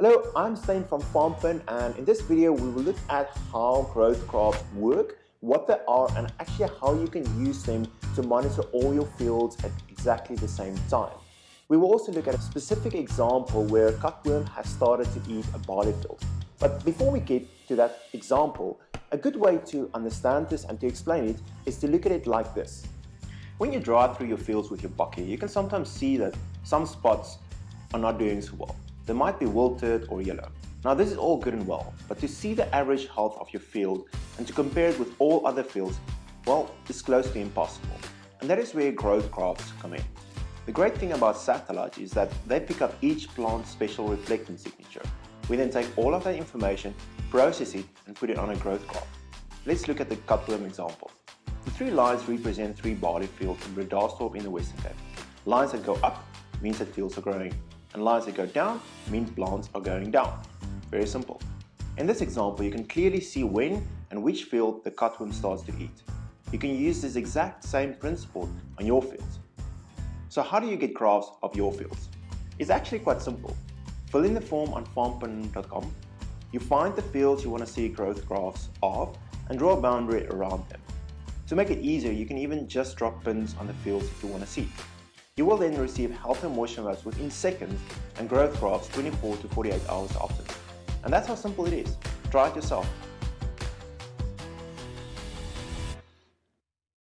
Hello, I'm Stain from FarmPin and in this video we will look at how growth graphs work, what they are and actually how you can use them to monitor all your fields at exactly the same time. We will also look at a specific example where cutworm has started to eat a barley field. But before we get to that example, a good way to understand this and to explain it is to look at it like this. When you drive through your fields with your bakkie, you can sometimes see that some spots are not doing so well. They might be wilted or yellow. Now this is all good and well, but to see the average health of your field and to compare it with all other fields, well, it's close to impossible. And that is where growth graphs come in. The great thing about satellite is that they pick up each plant's spectral reflectance signature. We then take all of that information, process it and put it on a growth graph. Let's look at the cutworm example. The three lines represent three barley fields in Bredasdorp in the Western Cape. Lines that go up means that fields are growing and lines that go down means plants are going down. Very simple. In this example, you can clearly see when and which field the cutworm starts to eat. You can use this exact same principle on your fields. So how do you get graphs of your fields? It's actually quite simple. Fill in the form on farmpin.com. You find the fields you want to see growth graphs of and draw a boundary around them. To make it easier, you can even just drop pins on the fields if you want to see. You will then receive health and moisture maps within seconds and growth graphs 24 to 48 hours after. And that's how simple it is. Try it yourself.